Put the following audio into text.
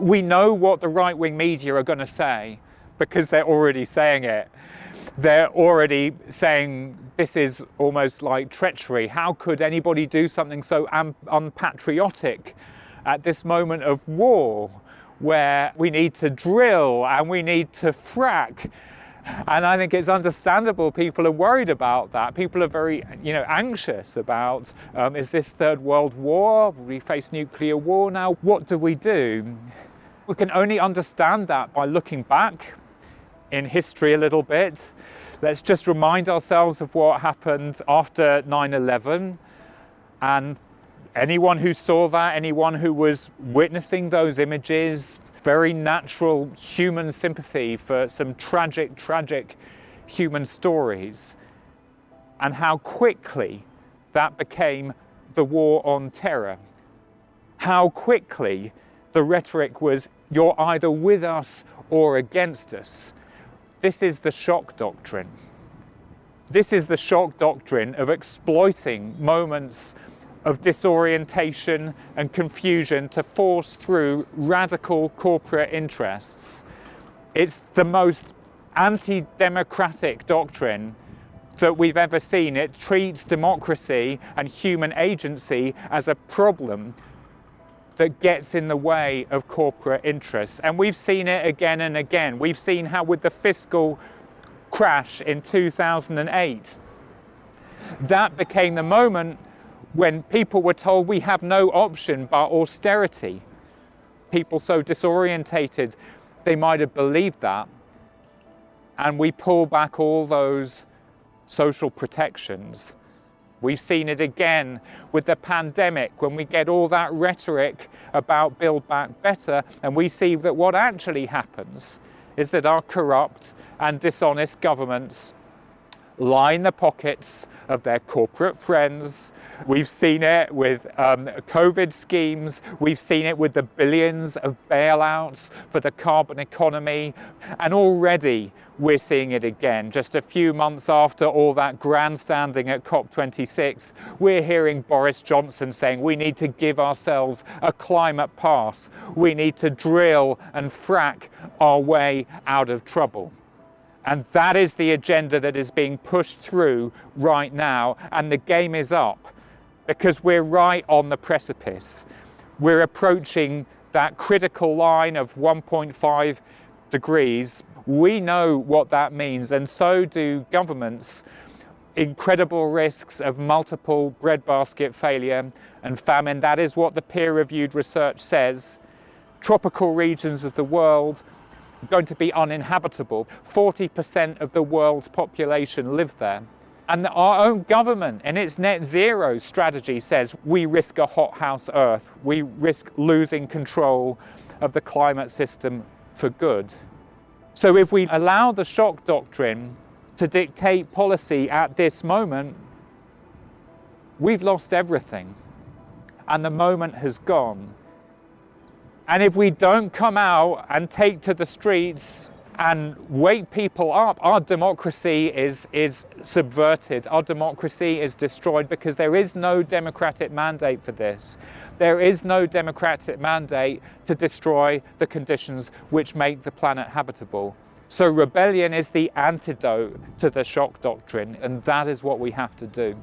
We know what the right-wing media are going to say because they're already saying it. They're already saying this is almost like treachery. How could anybody do something so un unpatriotic at this moment of war where we need to drill and we need to frack and I think it's understandable people are worried about that. People are very, you know, anxious about, um, is this third world war? We face nuclear war now. What do we do? We can only understand that by looking back in history a little bit. Let's just remind ourselves of what happened after 9-11 and anyone who saw that, anyone who was witnessing those images, very natural human sympathy for some tragic, tragic human stories and how quickly that became the war on terror. How quickly the rhetoric was, you're either with us or against us. This is the shock doctrine. This is the shock doctrine of exploiting moments of disorientation and confusion to force through radical corporate interests. It's the most anti-democratic doctrine that we've ever seen. It treats democracy and human agency as a problem that gets in the way of corporate interests. And we've seen it again and again. We've seen how with the fiscal crash in 2008, that became the moment when people were told we have no option but austerity. People so disorientated, they might have believed that. And we pull back all those social protections. We've seen it again with the pandemic when we get all that rhetoric about Build Back Better and we see that what actually happens is that our corrupt and dishonest governments line the pockets of their corporate friends. We've seen it with um, COVID schemes. We've seen it with the billions of bailouts for the carbon economy. And already we're seeing it again. Just a few months after all that grandstanding at COP26, we're hearing Boris Johnson saying we need to give ourselves a climate pass. We need to drill and frack our way out of trouble. And that is the agenda that is being pushed through right now. And the game is up because we're right on the precipice. We're approaching that critical line of 1.5 degrees. We know what that means, and so do governments. Incredible risks of multiple breadbasket failure and famine. That is what the peer-reviewed research says. Tropical regions of the world going to be uninhabitable. 40% of the world's population live there. And our own government in its net zero strategy says we risk a hothouse Earth. We risk losing control of the climate system for good. So if we allow the shock doctrine to dictate policy at this moment, we've lost everything. And the moment has gone. And if we don't come out and take to the streets and wake people up, our democracy is, is subverted. Our democracy is destroyed because there is no democratic mandate for this. There is no democratic mandate to destroy the conditions which make the planet habitable. So rebellion is the antidote to the shock doctrine, and that is what we have to do.